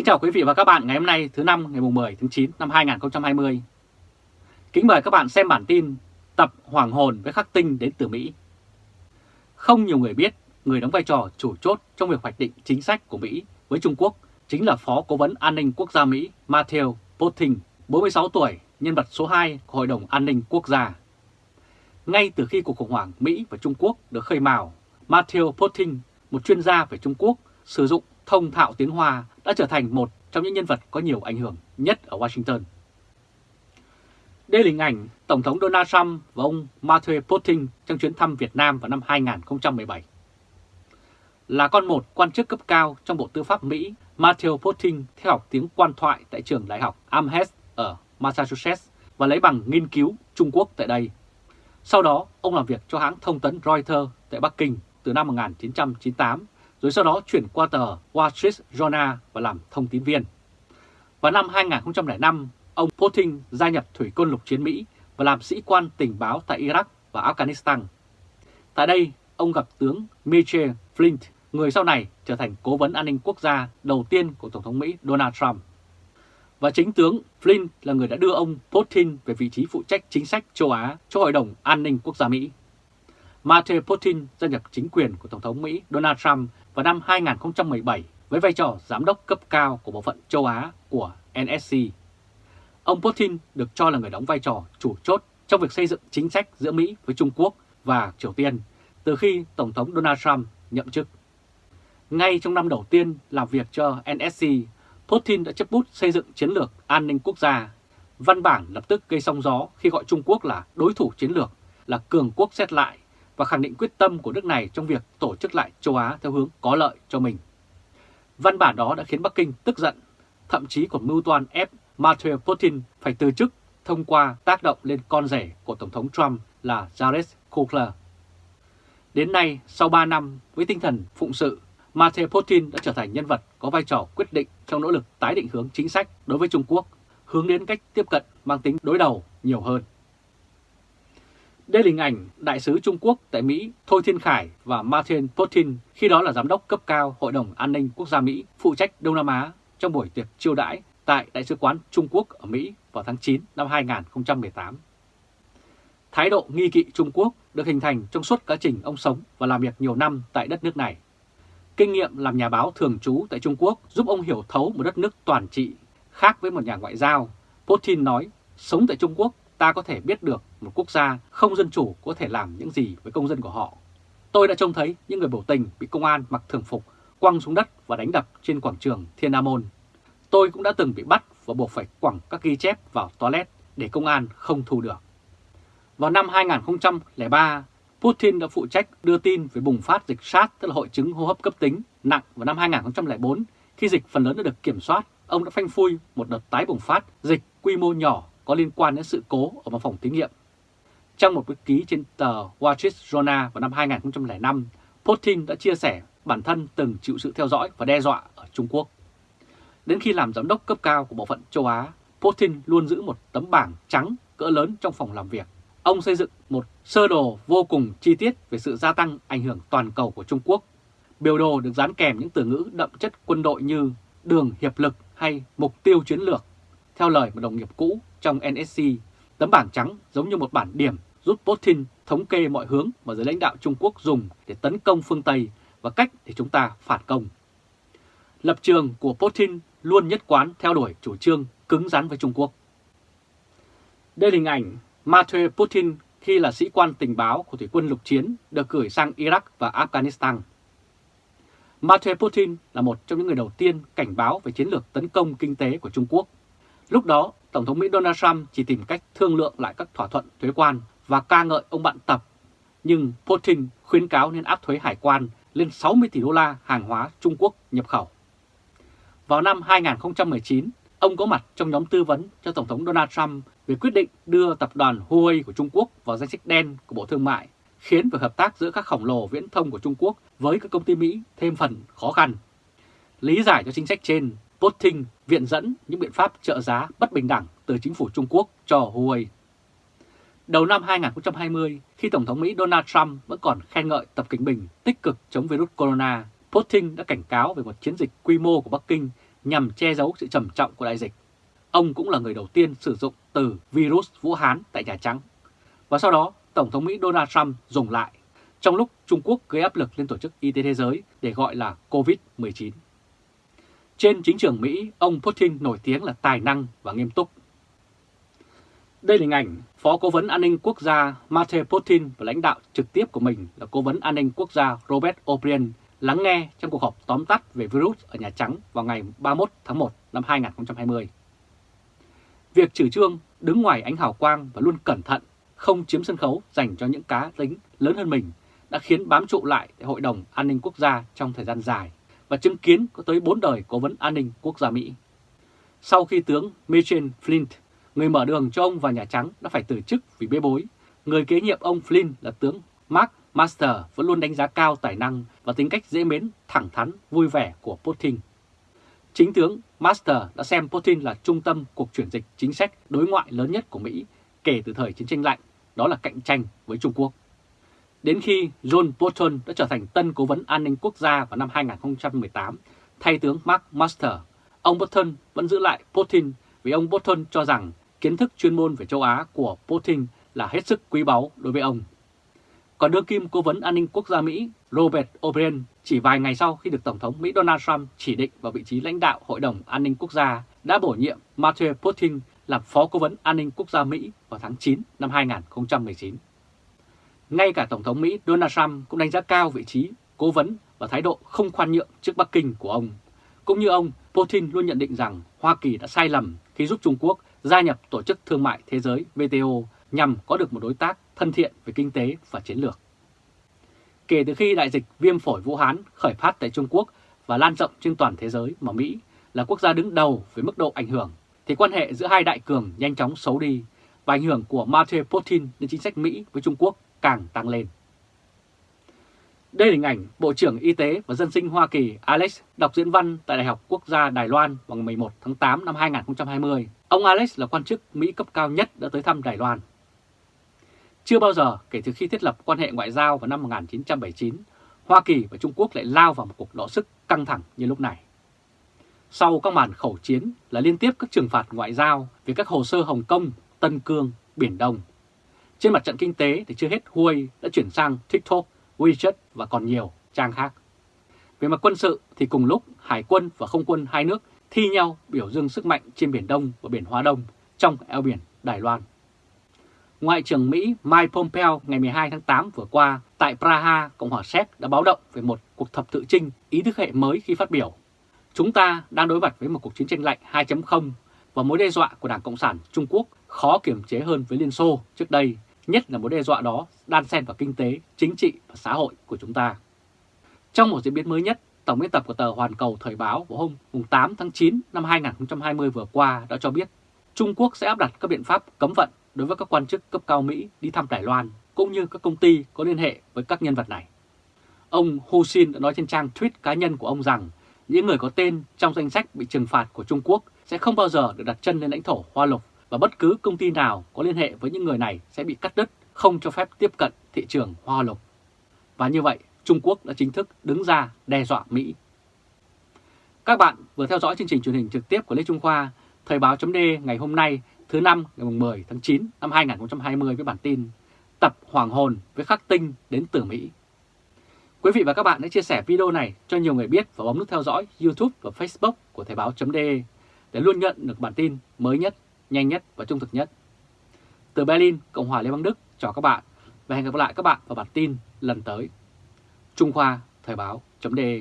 Kính chào quý vị và các bạn ngày hôm nay thứ năm ngày 10 tháng 9 năm 2020. Kính mời các bạn xem bản tin Tập Hoàng hồn với khắc tinh đến từ Mỹ. Không nhiều người biết người đóng vai trò chủ chốt trong việc hoạch định chính sách của Mỹ với Trung Quốc chính là Phó Cố vấn An ninh Quốc gia Mỹ Matthew Potting, 46 tuổi, nhân vật số 2 của Hội đồng An ninh Quốc gia. Ngay từ khi cuộc khủng hoảng Mỹ và Trung Quốc được khơi mào, Matthew Potting, một chuyên gia về Trung Quốc, sử dụng thông thạo tiếng Hoa đã trở thành một trong những nhân vật có nhiều ảnh hưởng nhất ở Washington. Đây là hình ảnh Tổng thống Donald Trump và ông Matthew Potting trong chuyến thăm Việt Nam vào năm 2017. Là con một quan chức cấp cao trong Bộ Tư pháp Mỹ, Matthew Potting theo học tiếng quan thoại tại trường đại học Amherst ở Massachusetts và lấy bằng nghiên cứu Trung Quốc tại đây. Sau đó, ông làm việc cho hãng thông tấn Reuters tại Bắc Kinh từ năm 1998 rồi sau đó chuyển qua tờ Wall Street Journal và làm thông tín viên. Vào năm 2005, ông Putin gia nhập Thủy quân lục chiến Mỹ và làm sĩ quan tình báo tại Iraq và Afghanistan. Tại đây, ông gặp tướng Michael Flint, người sau này trở thành cố vấn an ninh quốc gia đầu tiên của Tổng thống Mỹ Donald Trump. Và chính tướng Flint là người đã đưa ông Putin về vị trí phụ trách chính sách châu Á cho Hội đồng An ninh Quốc gia Mỹ. Matthew Putin gia nhập chính quyền của Tổng thống Mỹ Donald Trump vào năm 2017 với vai trò giám đốc cấp cao của bộ phận châu Á của NSC. Ông Putin được cho là người đóng vai trò chủ chốt trong việc xây dựng chính sách giữa Mỹ với Trung Quốc và Triều Tiên từ khi Tổng thống Donald Trump nhậm chức. Ngay trong năm đầu tiên làm việc cho NSC, Putin đã chấp bút xây dựng chiến lược an ninh quốc gia. Văn bản lập tức gây sóng gió khi gọi Trung Quốc là đối thủ chiến lược, là cường quốc xét lại và khẳng định quyết tâm của nước này trong việc tổ chức lại châu Á theo hướng có lợi cho mình. Văn bản đó đã khiến Bắc Kinh tức giận, thậm chí còn mưu toan ép Matthew Putin phải từ chức thông qua tác động lên con rể của Tổng thống Trump là Jared Kushner. Đến nay, sau 3 năm, với tinh thần phụng sự, Matthew Putin đã trở thành nhân vật có vai trò quyết định trong nỗ lực tái định hướng chính sách đối với Trung Quốc, hướng đến cách tiếp cận mang tính đối đầu nhiều hơn. Đây là hình ảnh Đại sứ Trung Quốc tại Mỹ Thôi Thiên Khải và Martin Putin khi đó là Giám đốc cấp cao Hội đồng An ninh Quốc gia Mỹ phụ trách Đông Nam Á trong buổi tiệc chiêu đãi tại Đại sứ quán Trung Quốc ở Mỹ vào tháng 9 năm 2018. Thái độ nghi kỵ Trung Quốc được hình thành trong suốt quá trình ông sống và làm việc nhiều năm tại đất nước này. Kinh nghiệm làm nhà báo thường trú tại Trung Quốc giúp ông hiểu thấu một đất nước toàn trị, khác với một nhà ngoại giao. Putin nói, sống tại Trung Quốc ta có thể biết được một quốc gia không dân chủ có thể làm những gì với công dân của họ. Tôi đã trông thấy những người biểu tình bị công an mặc thường phục quăng xuống đất và đánh đập trên quảng trường Thiên Nam Môn. Tôi cũng đã từng bị bắt và buộc phải quẳng các ghi chép vào toilet để công an không thu được. Vào năm 2003, Putin đã phụ trách đưa tin về bùng phát dịch SARS, tức là hội chứng hô hấp cấp tính, nặng vào năm 2004. Khi dịch phần lớn đã được kiểm soát, ông đã phanh phui một đợt tái bùng phát dịch quy mô nhỏ có liên quan đến sự cố ở một phòng thí nghiệm. Trong một bức ký trên tờ Wall Street Journal vào năm 2005, Putin đã chia sẻ bản thân từng chịu sự theo dõi và đe dọa ở Trung Quốc. Đến khi làm giám đốc cấp cao của bộ phận châu Á, Putin luôn giữ một tấm bảng trắng cỡ lớn trong phòng làm việc. Ông xây dựng một sơ đồ vô cùng chi tiết về sự gia tăng ảnh hưởng toàn cầu của Trung Quốc. Biểu đồ được dán kèm những từ ngữ đậm chất quân đội như đường hiệp lực hay mục tiêu chiến lược. Theo lời một đồng nghiệp cũ trong NSC, tấm bảng trắng giống như một bản điểm giúp Putin thống kê mọi hướng mà giới lãnh đạo Trung Quốc dùng để tấn công phương Tây và cách để chúng ta phản công. Lập trường của Putin luôn nhất quán theo đuổi chủ trương cứng rắn với Trung Quốc. Đây là hình ảnh Matthew Putin khi là sĩ quan tình báo của thủy quân lục chiến được gửi sang Iraq và Afghanistan. Matthew Putin là một trong những người đầu tiên cảnh báo về chiến lược tấn công kinh tế của Trung Quốc. Lúc đó, Tổng thống Mỹ Donald Trump chỉ tìm cách thương lượng lại các thỏa thuận thuế quan và ca ngợi ông bạn Tập. Nhưng Putin khuyến cáo nên áp thuế hải quan lên 60 tỷ đô la hàng hóa Trung Quốc nhập khẩu. Vào năm 2019, ông có mặt trong nhóm tư vấn cho Tổng thống Donald Trump về quyết định đưa tập đoàn Huawei của Trung Quốc vào danh sách đen của Bộ Thương mại, khiến việc hợp tác giữa các khổng lồ viễn thông của Trung Quốc với các công ty Mỹ thêm phần khó khăn. Lý giải cho chính sách trên, Putin viện dẫn những biện pháp trợ giá bất bình đẳng từ chính phủ Trung Quốc cho Huawei. Đầu năm 2020, khi Tổng thống Mỹ Donald Trump vẫn còn khen ngợi Tập Cảnh Bình tích cực chống virus corona, Putin đã cảnh cáo về một chiến dịch quy mô của Bắc Kinh nhằm che giấu sự trầm trọng của đại dịch. Ông cũng là người đầu tiên sử dụng từ virus Vũ Hán tại Nhà Trắng. Và sau đó, Tổng thống Mỹ Donald Trump dùng lại, trong lúc Trung Quốc gây áp lực lên Tổ chức Y tế Thế giới để gọi là COVID-19. Trên chính trường Mỹ, ông Putin nổi tiếng là tài năng và nghiêm túc. Đây là hình ảnh Phó Cố vấn An ninh Quốc gia Mate Putin và lãnh đạo trực tiếp của mình là Cố vấn An ninh Quốc gia Robert O'Brien lắng nghe trong cuộc họp tóm tắt về virus ở Nhà Trắng vào ngày 31 tháng 1 năm 2020. Việc trừ trương đứng ngoài ánh hào quang và luôn cẩn thận, không chiếm sân khấu dành cho những cá tính lớn hơn mình đã khiến bám trụ lại tại Hội đồng An ninh Quốc gia trong thời gian dài và chứng kiến có tới 4 đời cố vấn an ninh quốc gia Mỹ. Sau khi tướng Michel Flint, người mở đường cho ông vào Nhà Trắng đã phải từ chức vì bê bối, người kế nhiệm ông Flynn là tướng Mark Master vẫn luôn đánh giá cao tài năng và tính cách dễ mến, thẳng thắn, vui vẻ của Putin. Chính tướng Master đã xem Putin là trung tâm cuộc chuyển dịch chính sách đối ngoại lớn nhất của Mỹ kể từ thời chiến tranh lạnh, đó là cạnh tranh với Trung Quốc. Đến khi John Bolton đã trở thành tân cố vấn an ninh quốc gia vào năm 2018, thay tướng Mark Master, ông Bolton vẫn giữ lại Putin vì ông Bolton cho rằng kiến thức chuyên môn về châu Á của Putin là hết sức quý báu đối với ông. Còn đương kim cố vấn an ninh quốc gia Mỹ Robert O'Brien chỉ vài ngày sau khi được Tổng thống Mỹ Donald Trump chỉ định vào vị trí lãnh đạo Hội đồng An ninh Quốc gia đã bổ nhiệm Matthew Putin làm Phó Cố vấn An ninh Quốc gia Mỹ vào tháng 9 năm 2019. Ngay cả Tổng thống Mỹ Donald Trump cũng đánh giá cao vị trí cố vấn và thái độ không khoan nhượng trước Bắc Kinh của ông. Cũng như ông, Putin luôn nhận định rằng Hoa Kỳ đã sai lầm khi giúp Trung Quốc gia nhập Tổ chức Thương mại Thế giới WTO nhằm có được một đối tác thân thiện về kinh tế và chiến lược. Kể từ khi đại dịch viêm phổi Vũ Hán khởi phát tại Trung Quốc và lan rộng trên toàn thế giới mà Mỹ là quốc gia đứng đầu với mức độ ảnh hưởng, thì quan hệ giữa hai đại cường nhanh chóng xấu đi và ảnh hưởng của Matthew Putin đến chính sách Mỹ với Trung Quốc càng tăng lên. Đây là hình ảnh Bộ trưởng Y tế và Dân sinh Hoa Kỳ Alex đọc diễn văn tại Đại học Quốc gia Đài Loan vào ngày 11 tháng 8 năm 2020. Ông Alex là quan chức Mỹ cấp cao nhất đã tới thăm Đài Loan. Chưa bao giờ kể từ khi thiết lập quan hệ ngoại giao vào năm 1979, Hoa Kỳ và Trung Quốc lại lao vào một cuộc đọ sức căng thẳng như lúc này. Sau các màn khẩu chiến là liên tiếp các trừng phạt ngoại giao về các hồ sơ Hồng Kông, Tân Cương, Biển Đông. Trên mặt trận kinh tế thì chưa hết Huawei đã chuyển sang TikTok, WeChat và còn nhiều trang khác. Về mặt quân sự thì cùng lúc Hải quân và Không quân hai nước thi nhau biểu dương sức mạnh trên Biển Đông và Biển Hoa Đông trong eo biển Đài Loan. Ngoại trưởng Mỹ Mike Pompeo ngày 12 tháng 8 vừa qua tại Praha, Cộng hòa Séc đã báo động về một cuộc thập tự trinh ý thức hệ mới khi phát biểu. Chúng ta đang đối mặt với một cuộc chiến tranh lạnh 2.0 và mối đe dọa của Đảng Cộng sản Trung Quốc khó kiểm chế hơn với Liên Xô trước đây, nhất là mối đe dọa đó đan xen vào kinh tế, chính trị và xã hội của chúng ta. Trong một diễn biến mới nhất, Tổng biên tập của tờ Hoàn Cầu Thời báo vào hôm 8 tháng 9 năm 2020 vừa qua đã cho biết Trung Quốc sẽ áp đặt các biện pháp cấm vận đối với các quan chức cấp cao Mỹ đi thăm Đài Loan, cũng như các công ty có liên hệ với các nhân vật này. Ông Hu Xin đã nói trên trang tweet cá nhân của ông rằng những người có tên trong danh sách bị trừng phạt của Trung Quốc sẽ không bao giờ được đặt chân lên lãnh thổ Hoa Lục và bất cứ công ty nào có liên hệ với những người này sẽ bị cắt đứt, không cho phép tiếp cận thị trường Hoa Lục. Và như vậy, Trung Quốc đã chính thức đứng ra đe dọa Mỹ. Các bạn vừa theo dõi chương trình truyền hình trực tiếp của Lê Trung Khoa, Thời báo chấm ngày hôm nay thứ năm ngày 10 tháng 9 năm 2020 với bản tin Tập Hoàng hồn với khắc tinh đến từ Mỹ. Quý vị và các bạn hãy chia sẻ video này cho nhiều người biết và bấm nút theo dõi YouTube và Facebook của Thời báo.de để luôn nhận được bản tin mới nhất, nhanh nhất và trung thực nhất. Từ Berlin, Cộng hòa Liên bang Đức, chào các bạn và hẹn gặp lại các bạn vào bản tin lần tới. Trung Khoa Thời báo.de